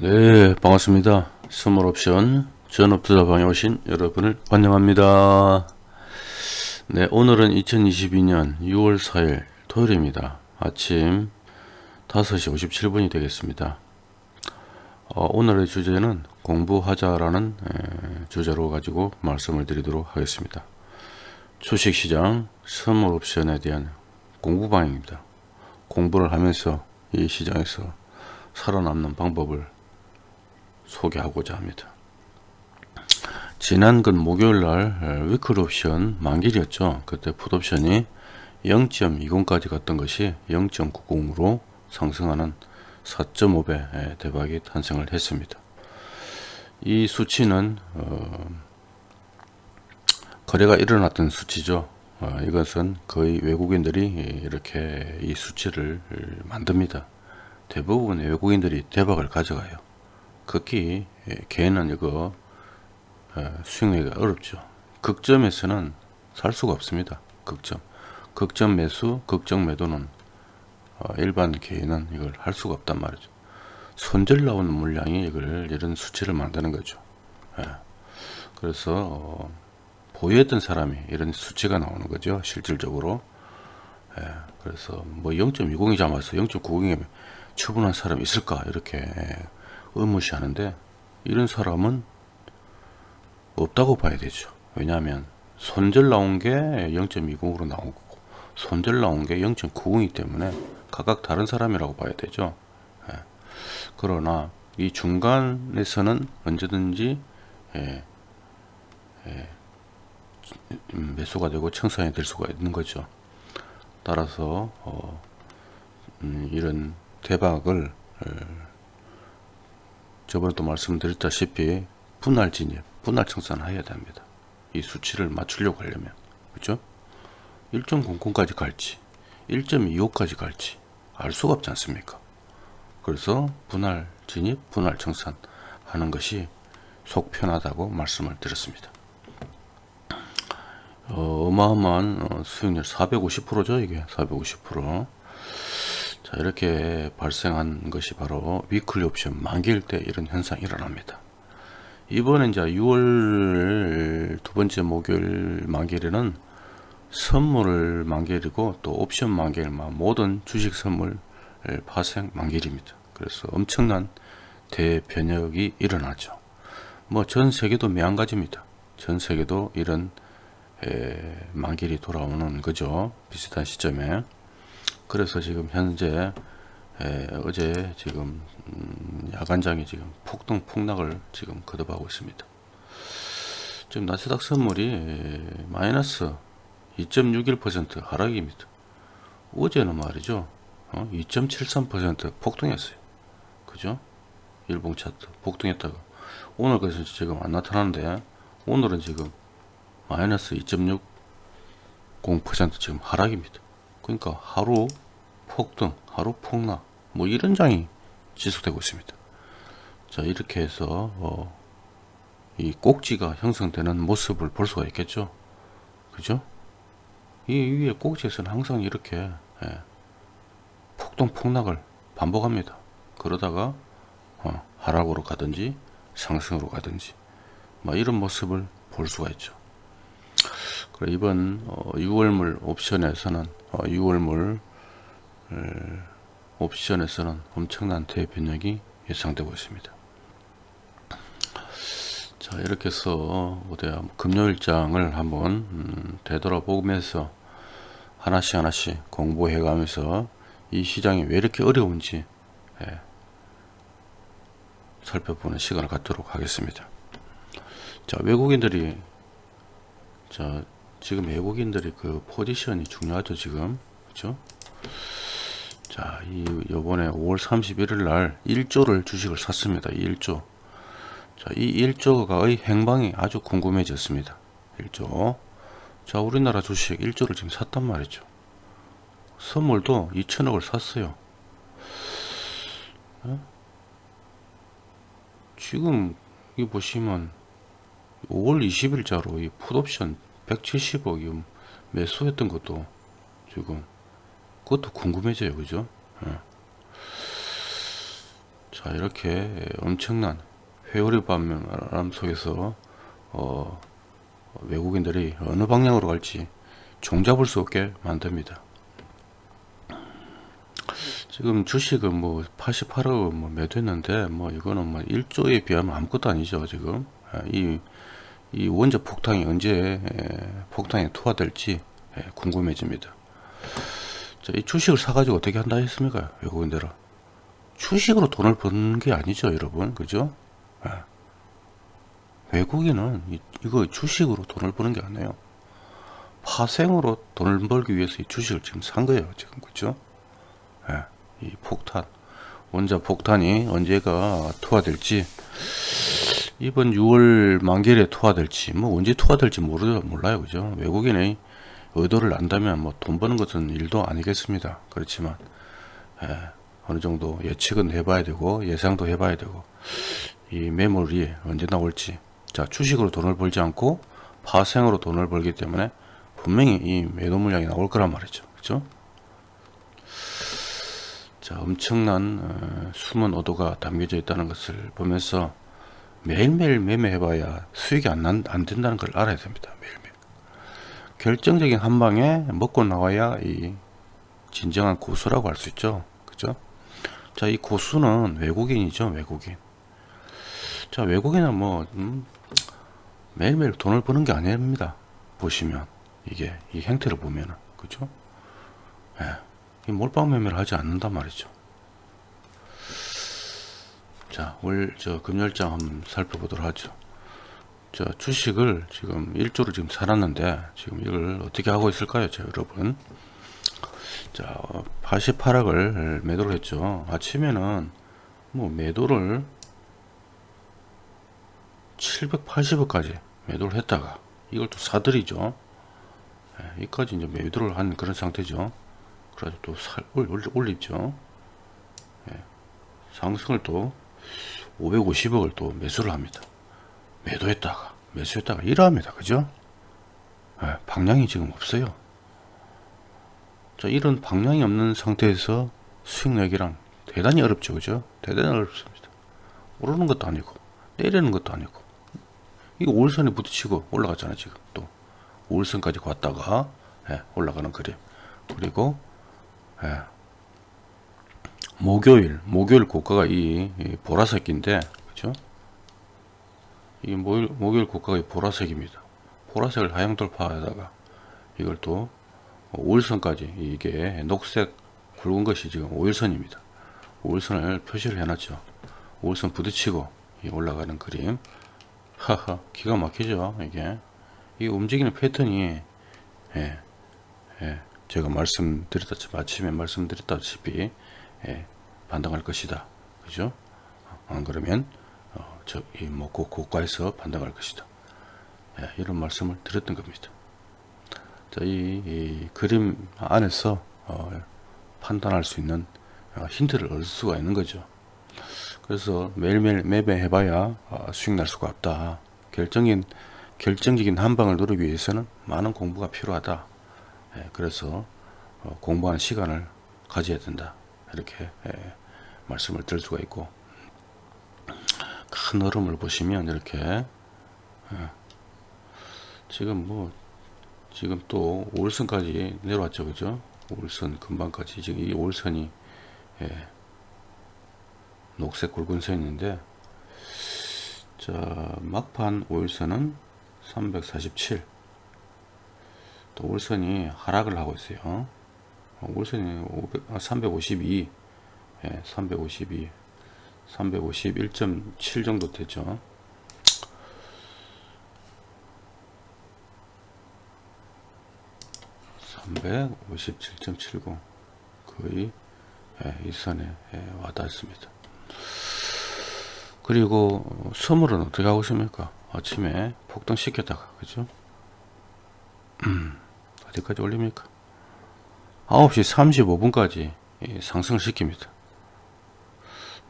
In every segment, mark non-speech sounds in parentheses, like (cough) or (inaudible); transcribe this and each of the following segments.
네 반갑습니다. 선물옵션 전업투자방에 오신 여러분을 환영합니다. 네 오늘은 2022년 6월 4일 토요일입니다. 아침 5시 57분이 되겠습니다. 어, 오늘의 주제는 공부하자라는 에, 주제로 가지고 말씀을 드리도록 하겠습니다. 주식시장 선물옵션에 대한 공부방입니다. 공부를 하면서 이 시장에서 살아남는 방법을 소개하고자 합니다. 지난 그 목요일날 위클 옵션 만길이었죠. 그때 풋옵션이 0.20까지 갔던 것이 0.90으로 상승하는 4.5배 대박이 탄생을 했습니다. 이 수치는 어, 거래가 일어났던 수치죠. 어, 이것은 거의 외국인들이 이렇게 이 수치를 만듭니다. 대부분 외국인들이 대박을 가져가요. 극히 개는 이거 수익내기가 어렵죠. 극점에서는 살 수가 없습니다. 극점. 극점 매수, 극점 매도는 어, 일반 개인은 이걸 할 수가 없단 말이죠. 손절 나오는 물량이 이걸 이런 수치를 만드는 거죠. 그래서 어, 보유했던 사람이 이런 수치가 나오는 거죠. 실질적으로. 그래서 뭐 0.20이 잡아서 0.90이 처분한 사람이 있을까 이렇게 의무시하는데 이런 사람은 없다고 봐야 되죠. 왜냐하면 손절 나온 게 0.20으로 나온 거고 손절 나온 게 0.90이기 때문에 각각 다른 사람이라고 봐야 되죠. 예. 그러나 이 중간에서는 언제든지 예, 예, 음, 매수가 되고 청산이 될 수가 있는 거죠. 따라서 어, 음, 이런 대박을 저번에도 말씀드렸다시피 분할 진입, 분할 청산을 해야 됩니다. 이 수치를 맞추려고 하려면 그죠? 1.00까지 갈지 1.25까지 갈지 알 수가 없지 않습니까? 그래서 분할 진입, 분할 청산 하는 것이 속 편하다고 말씀을 드렸습니다. 어, 마어마한 수익률 450%죠 이게 450% 자 이렇게 발생한 것이 바로 위클리 옵션 만기일 때 이런 현상이 일어납니다. 이번에 이제 6월 두 번째 목요일 만기일에는 선물 만기일이고 또 옵션 만기일 모든 주식 선물 파생 만기일입니다. 그래서 엄청난 대변혁이 일어나죠. 뭐 전 세계도 매한가지입니다. 전 세계도 이런 만기일이 돌아오는 거죠. 비슷한 시점에 그래서 지금 현재 에, 어제 지금 음, 야간장이 지금 폭등 폭락을 지금 거듭하고 있습니다. 지금 나스닥 선물이 마이너스 2.61% 하락입니다. 어제는 말이죠. 어? 2.73% 폭등했어요. 그죠? 일봉 차트 폭등했다가 오늘 그래서 지금 안 나타나는데 오늘은 지금 마이너스 2.60% 지금 하락입니다. 그러니까 하루 폭등, 하루 폭락 뭐 이런 장이 지속되고 있습니다. 자 이렇게 해서 어, 이 꼭지가 형성되는 모습을 볼 수가 있겠죠. 그죠? 이 위에 꼭지에서는 항상 이렇게 예, 폭등 폭락을 반복합니다. 그러다가 어, 하락으로 가든지 상승으로 가든지 뭐 이런 모습을 볼 수가 있죠. 이번 어, 6월물 옵션에서는 어, 6월물 옵션에서는 엄청난 대변력이 예상되고 있습니다. 자 이렇게 해서 어디야 금요일장을 한번 음, 되돌아보면서 하나씩 하나씩 공부해 가면서 이 시장이 왜 이렇게 어려운지 예, 살펴보는 시간을 갖도록 하겠습니다. 자 외국인들이 자 지금 외국인들이 그 포지션이 중요하죠 지금 그렇죠 자, 이 요번에 5월 31일 날 1조를 주식을 샀습니다. 1조. 자, 이 1조가의 행방이 아주 궁금해졌습니다. 1조. 자, 우리나라 주식 1조를 지금 샀단 말이죠. 선물도 2천억을 샀어요. 어? 지금 이 보시면 5월 20일자로 이 풋옵션 170억 매수했던 것도 지금 그것도 궁금해져요 그죠 예. 자 이렇게 엄청난 회오리 바람 속에서 어, 외국인들이 어느 방향으로 갈지 종잡을 수 없게 만듭니다. 지금 주식은 뭐 88억 뭐 매도했는데 뭐 이거는 뭐 1조에 비하면 아무것도 아니죠 지금 아, 이, 이 원자 폭탄이 언제 에, 폭탄에 투하될지 에, 궁금해집니다. 자, 이 주식을 사가지고 어떻게 한다 했습니까 외국인들은 주식으로 돈을 버는 게 아니죠 여러분 그죠? 예. 외국인은 이, 이거 주식으로 돈을 버는 게 아니에요. 파생으로 돈을 벌기 위해서 이 주식을 지금 산 거예요 지금 그죠? 예. 이 폭탄 원자 폭탄이 언제가 투하될지 이번 6월 만기일에 투하될지 뭐 언제 투하될지 모르 몰라요 그죠? 외국인의 의도를 안다면 뭐 돈 버는 것은 일도 아니겠습니다. 그렇지만 예, 어느 정도 예측은 해봐야 되고 예상도 해봐야 되고 이 매물이 언제 나올지. 자 주식으로 돈을 벌지 않고 파생으로 돈을 벌기 때문에 분명히 이 매도 물량이 나올 거란 말이죠. 그죠? 자, 엄청난 어, 숨은 오도가 담겨져 있다는 것을 보면서 매일매일 매매해봐야 수익이 안, 난, 안 된다는 걸 알아야 됩니다. 매일매일. 결정적인 한 방에 먹고 나와야 이 진정한 고수라고 할 수 있죠. 그죠? 자, 이 고수는 외국인이죠. 외국인. 자, 외국인은 뭐 음, 매일매일 돈을 버는 게 아닙니다. 보시면 이게 이 행태를 보면은 그죠? 예. 이 몰빵 매매를 하지 않는단 말이죠. 자, 올저 금열장 한번 살펴보도록 하죠. 자, 주식을 지금 1조를 지금 살았는데 지금 이걸 어떻게 하고 있을까요, 자, 여러분? 자, 88억을 매도를 했죠. 아침에는 뭐 매도를 780억까지 매도를 했다가 이걸 또 사들이죠. 예, 이까지 이제 매도를 한 그런 상태죠. 그래서 또 살, 올리죠. 예, 상승을 또 550억을 또 매수를 합니다. 매도했다가 매수했다가 일합니다. 그죠? 예, 방향이 지금 없어요. 자, 이런 방향이 없는 상태에서 수익 내기랑 대단히 어렵죠. 그죠? 대단히 어렵습니다. 오르는 것도 아니고 내리는 것도 아니고 이거 올선에 부딪히고 올라갔잖아요. 지금 또 올선까지 갔다가 예, 올라가는 그림 그리고 예. 목요일 목요일 고가가 이, 이 보라색인데 그죠? 이 목요일, 목요일 고가가 이 보라색입니다. 보라색을 하향 돌파하다가 이걸 또 5일선까지 이게 녹색 굵은 것이 지금 5일선입니다. 5일선을 표시를 해놨죠. 5일선 부딪히고 올라가는 그림. 하하 기가 막히죠 이게 이 움직이는 패턴이 예, 예, 제가 말씀드렸다시피 아침에 말씀드렸다시피 예, 반등할 것이다. 그죠? 안 그러면 어, 저이 뭐 고가에서 반등할 것이다. 예, 이런 말씀을 드렸던 겁니다. 자, 이, 이 그림 안에서 어, 판단할 수 있는 어, 힌트를 얻을 수가 있는 거죠. 그래서 매일매일 매매해 봐야 어, 수익 날 수가 없다. 결정인 결정적인 한 방을 누르기 위해서는 많은 공부가 필요하다. 예, 그래서 어, 공부하는 시간을 가져야 된다 이렇게 예, 말씀을 드릴 수가 있고. 큰 흐름을 보시면 이렇게 예, 지금 뭐 지금 또 5일선까지 내려왔죠 그죠? 5일선 금방까지. 지금 이 5일선이 녹색 굵은 선인데 자 막판 5일선은 347 올선이 하락을 하고 있어요. 올선이 500, 352, 예, 352, 351.7 정도 되죠. (357.70) 거의 예, 이 선에 예, 와닿습니다. 그리고 선물은 어떻게 하고 있습니까? 아침에 폭등 시켰다가 그죠? 음. (clears throat) 어디까지 올립니까 9시 35분까지 상승을 시킵니다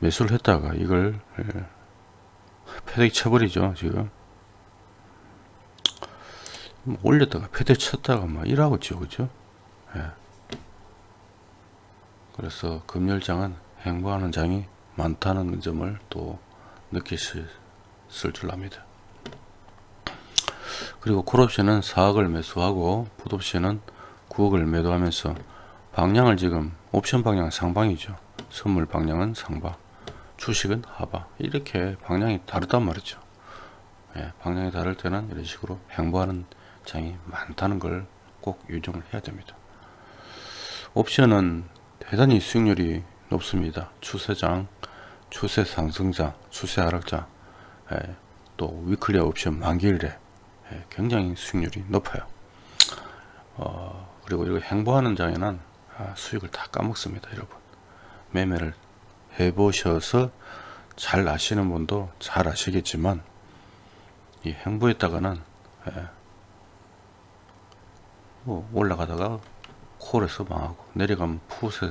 매수를 했다가 이걸 예, 패대기 쳐버리죠 지금 뭐 올렸다가 패대기 쳤다가 막 일하고 있죠 그죠 예. 그래서 금열장은 행보하는 장이 많다는 점을 또 느끼실 줄 압니다. 그리고 콜옵션은 4억을 매수하고 풋옵션은 9억을 매도하면서 방향을 지금 옵션 방향은 상방이죠. 선물 방향은 상방, 주식은 하방 이렇게 방향이 다르단 말이죠. 예, 방향이 다를 때는 이런 식으로 행보하는 장이 많다는 걸 꼭 유념을 해야 됩니다. 옵션은 대단히 수익률이 높습니다. 추세장, 추세 상승장, 추세 하락장, 예, 또 위클리 옵션 만기일에 예, 굉장히 수익률이 높아요. 어, 그리고 이거 행보하는 장에는 아, 수익을 다 까먹습니다, 여러분. 매매를 해 보셔서 잘 아시는 분도 잘 아시겠지만 이 행보했다가는 예, 뭐 올라가다가 콜에서 망하고 내려가면 푸세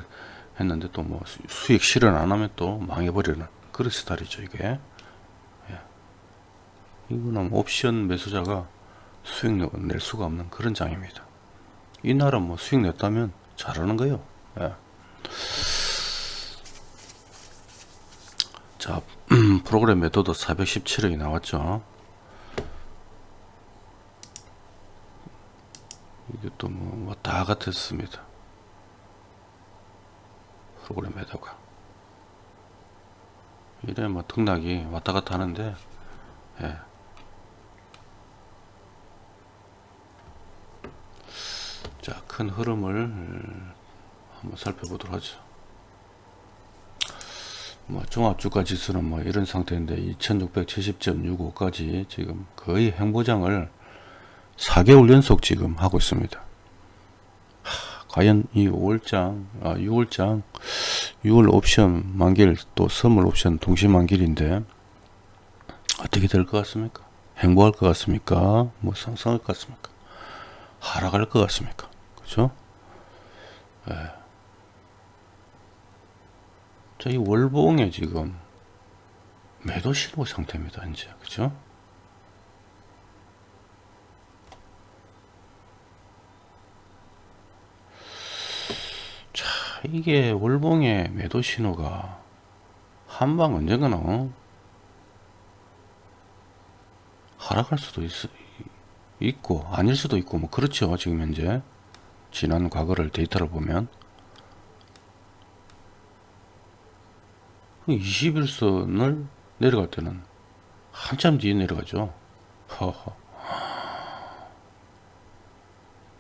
했는데 또 뭐 수익 실현 안 하면 또 망해버리는 그런 스타일이죠 이게 예. 이거는 옵션 매수자가 수익 낼 수가 없는 그런 장입니다 이 나라 뭐 수익 냈다면 잘하는 거예요 예. 자 (clears throat) 프로그램 매도도 417억이 나왔죠 이게 또뭐 왔다 같았습니다. 프로그램 매도가 이래 뭐 등락이 왔다 갔다 하는데 예. 자, 큰 흐름을 한번 살펴보도록 하죠. 뭐 종합주가 지수는 뭐 이런 상태인데 2670.65까지 지금 거의 행보장을 4개월 연속 지금 하고 있습니다. 하, 과연 이 5월장, 아, 6월장, 6월 옵션 만길 또 선물 옵션 동시 만길인데 어떻게 될 것 같습니까? 행보할 것 같습니까? 뭐 상승할 것 같습니까? 하락할 것 같습니까? 그죠? 예. 자, 이 월봉에 지금 매도 신호 상태입니다, 이제. 그죠? 이게 월봉의 매도 신호가 한방 언젠가는 어? 하락할 수도 있, 있고 아닐 수도 있고 뭐 그렇죠 지금 현재 지난 과거를 데이터를 보면 21선을 내려갈 때는 한참 뒤에 내려가죠 허허.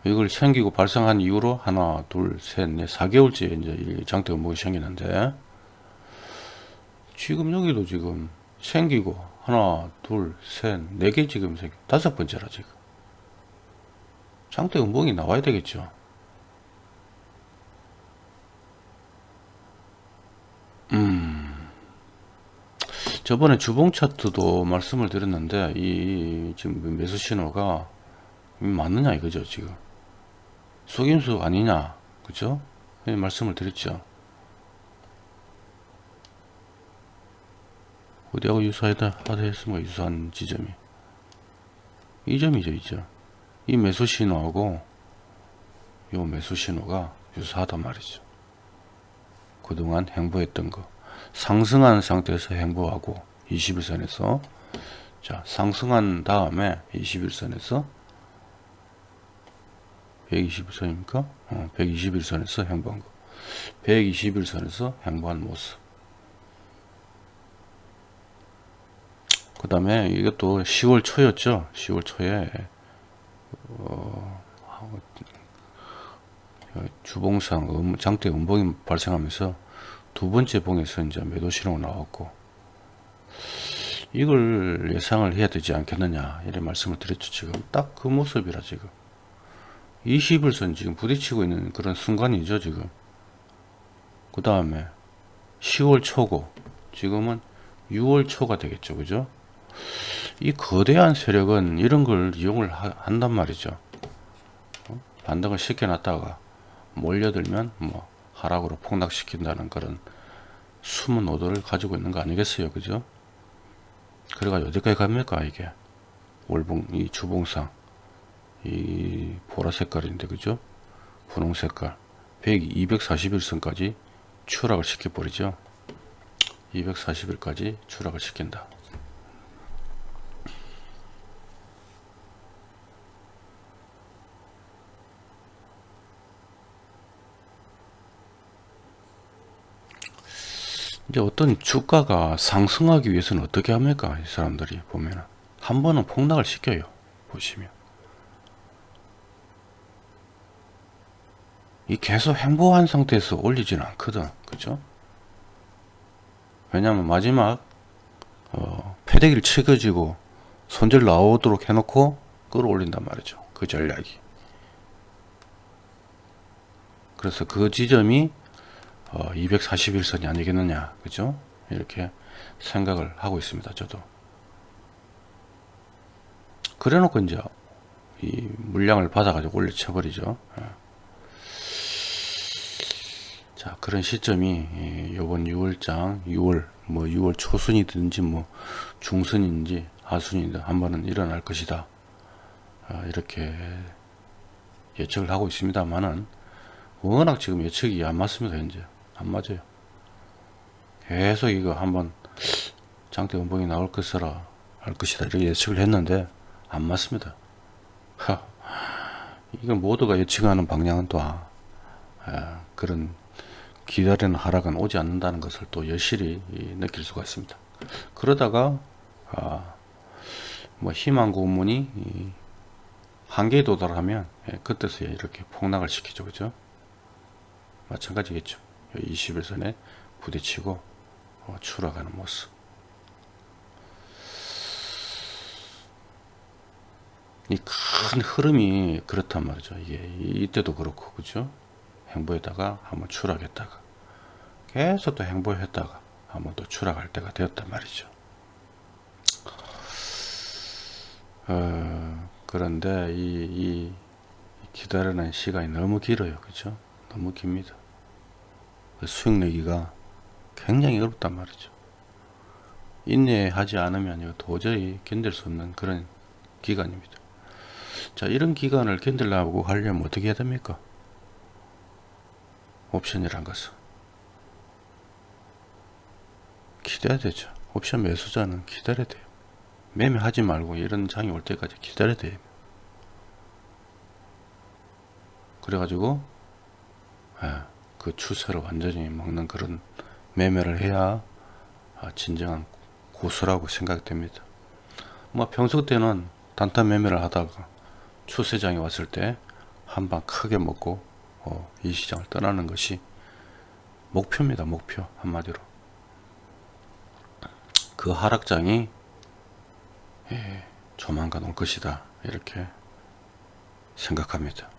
이걸 생기고 발생한 이후로 하나, 둘, 셋, 넷, 4개월째 이제 장대가 뭐이 생기는데 지금 여기도 지금 생기고 하나, 둘, 셋, 네 개 지금 생기 다섯 번째라 지금 장대 음봉이 나와야 되겠죠. 음. 저번에 주봉 차트도 말씀을 드렸는데 이 지금 매수 신호가 맞느냐 이거죠 지금. 속임수 아니냐 그죠 말씀을 드렸죠. 어디하고 유사하다 하다 했습니까? 유사한 지점이. 이 점이죠 이죠 이 매수 신호하고 요 매수 신호가 유사하단 말이죠 그동안 행보했던 거 상승한 상태에서 행보하고 21선에서 자 상승한 다음에 21선에서 121선입니까? 어, 121선에서 행보한 거. 121선에서 행보한 모습. 그 다음에 이것도 10월 초였죠. 10월 초에 어, 주봉상 음, 장대 음봉이 발생하면서 두 번째 봉에서 이제 매도 신호가 나왔고 이걸 예상을 해야 되지 않겠느냐 이런 말씀을 드렸죠 지금. 딱 그 모습이라 지금. 20일선 지금 부딪히고 있는 그런 순간이죠 지금. 그 다음에 10월 초고 지금은 6월 초가 되겠죠 그죠 이 거대한 세력은 이런 걸 이용을 하, 한단 말이죠. 어? 반등을 시켜놨다가 몰려들면 뭐 하락으로 폭락시킨다는 그런 숨은 오도를 가지고 있는 거 아니겠어요 그죠? 그래가 어디까지 갑니까 이게? 월봉 이 주봉상. 이 보라 색깔인데 그죠? 분홍 색깔. 100, 241선까지 추락을 시켜버리죠. 240일까지 추락을 시킨다. 이제 어떤 주가가 상승하기 위해서는 어떻게 합니까? 이 사람들이 보면 한 번은 폭락을 시켜요. 보시면 이 계속 행보한 상태에서 올리지는 않거든. 그죠? 왜냐면 마지막 어, 패대기를 치겨지고 손절 나오도록 해놓고 끌어올린단 말이죠. 그 전략이. 그래서 그 지점이 어, 241선이 아니겠느냐 그죠? 이렇게 생각을 하고 있습니다 저도. 그래 놓고 이제 이 물량을 받아 가지고 올려 쳐 버리죠. 예. 자 그런 시점이 요번 6월장 6월 뭐 6월 초순이든지 뭐 중순인지 하순이든 한 번은 일어날 것이다. 아, 이렇게 예측을 하고 있습니다만은 워낙 지금 예측이 안 맞습니다 현재 안 맞아요. 계속 이거 한번 장대 음봉이 나올 것이라 할 것이다 이렇게 예측을 했는데 안 맞습니다. 하, 이건 모두가 예측하는 방향은 또 아, 아, 그런 기다리는 하락은 오지 않는다는 것을 또 여실히 느낄 수가 있습니다. 그러다가 아, 뭐 희망 고문이 한계에 도달하면 예, 그때서야 이렇게 폭락을 시키죠. 그죠? 마찬가지겠죠. 21선에 부딪히고 어, 추락하는 모습. 이 큰 흐름이 그렇단 말이죠. 이게 이때도 그렇고 그죠? 행보했다가 한번 추락했다가 계속 또 행보했다가 한번 또 추락할 때가 되었단 말이죠. 어, 그런데 이, 이 기다리는 시간이 너무 길어요. 그죠? 너무 깁니다. 그 수익 내기가 굉장히 어렵단 말이죠. 인내하지 않으면 도저히 견딜 수 없는 그런 기간입니다. 자, 이런 기간을 견딜라고 하려면 어떻게 해야 됩니까? 옵션이란 것은. 기다려야 되죠. 옵션 매수자는 기다려야 돼요. 매매하지 말고 이런 장이 올 때까지 기다려야 돼요. 그래가지고, 예. 그 추세를 완전히 먹는 그런 매매를 해야 아, 진정한 고수라고 생각됩니다. 뭐 평소 때는 단타 매매를 하다가 추세장이 왔을 때 한 방 크게 먹고 어, 이 시장을 떠나는 것이 목표입니다. 목표 한마디로 그 하락장이 예, 조만간 올 것이다 이렇게 생각합니다.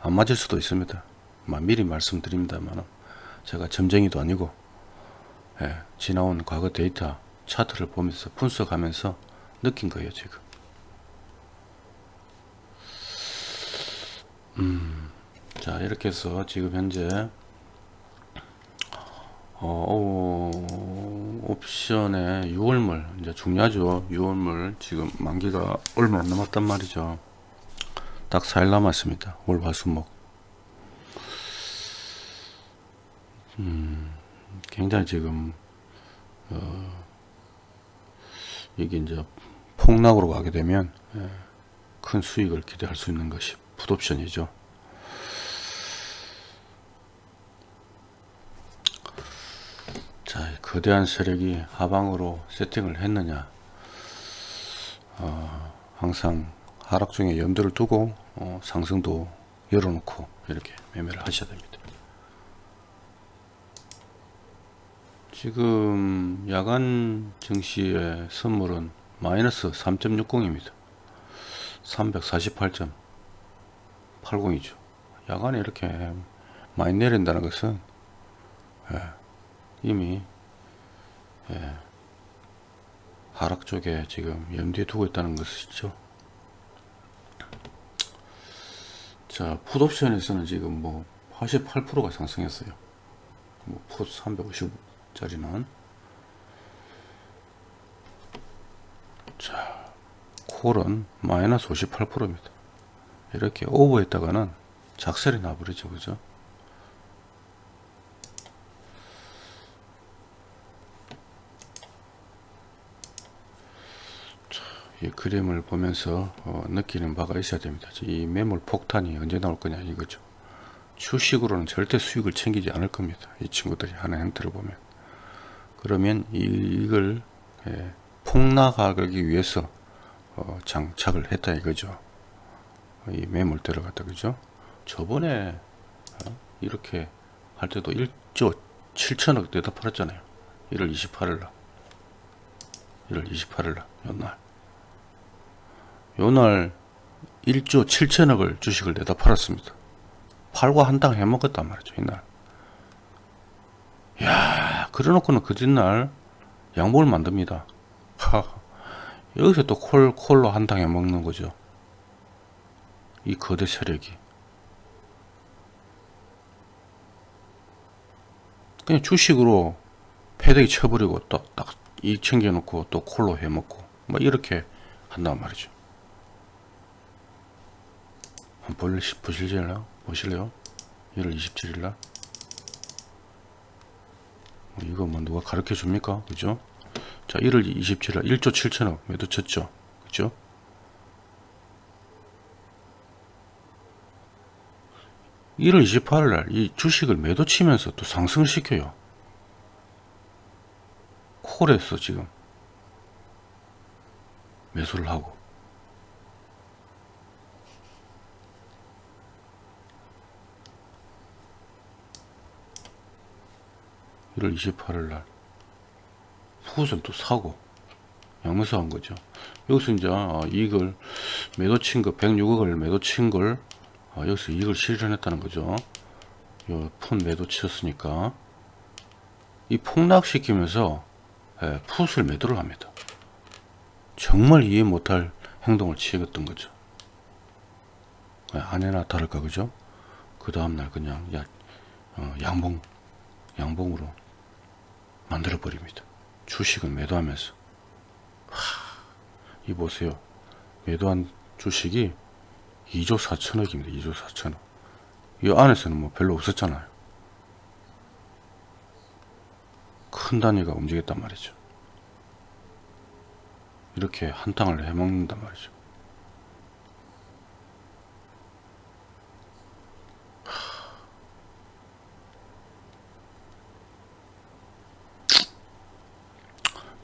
안 맞을 수도 있습니다. 미리 말씀드립니다만 제가 점쟁이도 아니고 예, 지나온 과거 데이터 차트를 보면서 분석하면서 느낀 거예요 지금. 음, 자 이렇게 해서 지금 현재 어, 어, 옵션의 6월물 이제 중요하죠. 6월물 지금 만기가 얼마 안 남았단 말이죠. 딱 4일 남았습니다. 월화수목 음, 굉장히 지금 어, 이게 이제 폭락으로 가게 되면 예, 큰 수익을 기대할 수 있는 것이 풋옵션이죠. 자, 거대한 세력이 하방으로 세팅을 했느냐? 어, 항상 하락 중에 염두를 두고 어, 상승도 열어놓고 이렇게 매매를 하셔야 됩니다. 지금 야간 증시의 선물은 마이너스 3.60입니다. 348.80이죠. 야간에 이렇게 많이 내린다는 것은 예, 이미 예, 하락 쪽에 지금 염두에 두고 있다는 것이죠. 자, 풋옵션에서는 지금 뭐 88%가 상승했어요. 뭐, 풋355 자리는 자 콜은 마이너스 58%입니다 이렇게 오버했다가는 작살이 나버리죠 그죠 이 그림을 보면서 어, 느끼는 바가 있어야 됩니다. 이 매물 폭탄이 언제 나올 거냐 이거죠. 주식으로는 절대 수익을 챙기지 않을 겁니다. 이 친구들이 하는 행태를 보면. 그러면 이, 이걸 예, 폭락하기 위해서 어, 장착을 했다 이거죠. 이 매물대를 갖다 그죠. 저번에 어, 이렇게 할 때도 1조 7천억 내다 팔았잖아요. 1월 28일 날. 1월 28일 날, 요날. 요날 1조 7천억을 주식을 내다 팔았습니다. 팔고 한당 해먹었단 말이죠, 이날. 야 그래 놓고는 그 뒷날 양복을 만듭니다. 하, 여기서 또 콜, 콜로 한당 해먹는 거죠. 이 거대 세력이. 그냥 주식으로 패대기 쳐버리고 또딱이 챙겨놓고 또 콜로 해먹고 뭐 이렇게 한단 말이죠. 한번 보실래요? 보실래요? 1월 27일 날. 뭐 이거 뭐 누가 가르쳐 줍니까? 그죠? 자, 1월 27일 날 1조 7천억 매도 쳤죠. 그죠? 일월 28일 날 이 주식을 매도 치면서 또 상승시켜요. 콜에서 지금 매수를 하고 1월 28일 날 후선 또 사고 양매수 한 거죠. 여기서 이제 아, 이익을 매도 친 거, 106억을 매도 친 걸, 아, 여기서 이익을 실현했다는 거죠. 요푼 매도 치셨으니까. 이 폭락시키면서, 예, 풋을 매도를 합니다. 정말 이해 못할 행동을 취했던 거죠. 예, 아내나 다를까, 그죠? 그 다음날 그냥, 야, 어, 양봉, 양봉으로 만들어 버립니다. 주식을 매도하면서. 이 보세요. 매도한 주식이 2조 4천억입니다. 2조 4천억. 이 안에서는 뭐 별로 없었잖아요. 큰 단위가 움직였단 말이죠. 이렇게 한 땅을 해먹는단 말이죠.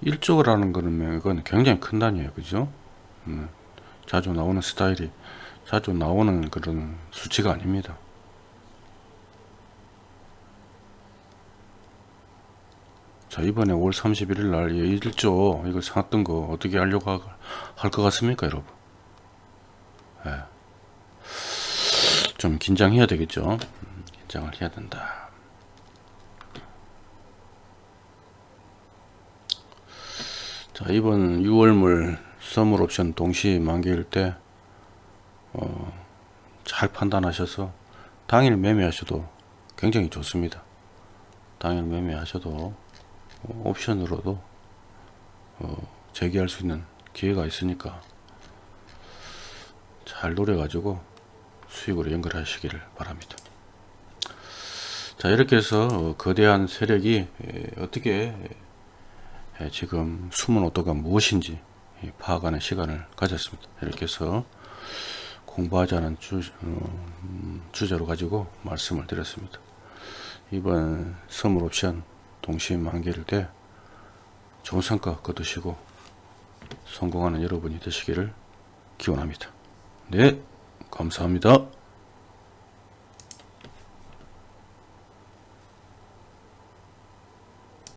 일조라는 거는 이건 굉장히 큰 단위예요. 그죠? 음, 자주 나오는 스타일이 자주 나오는 그런 수치가 아닙니다. 자 이번에 5월 31일 날 1조 이거 사놨던 거 어떻게 하려고 할 것 같습니까 여러분 예. 좀 긴장해야 되겠죠 음, 긴장을 해야 된다 자 이번 6월물 선물 옵션 동시 만기일 때 어, 잘 판단하셔서 당일 매매하셔도 굉장히 좋습니다. 당일 매매하셔도 어, 옵션으로도 어, 재기할 수 있는 기회가 있으니까 잘 노려 가지고 수익으로 연결하시기를 바랍니다. 자 이렇게 해서 어, 거대한 세력이 에, 어떻게 예, 지금 숨은 오도가 무엇인지 파악하는 시간을 가졌습니다. 이렇게 해서 공부하자는 주, 어, 음, 주제로 가지고 말씀을 드렸습니다. 이번 선물 옵션 동시 만기일 때 좋은 성과 거두시고 성공하는 여러분이 되시기를 기원합니다. 네, 감사합니다.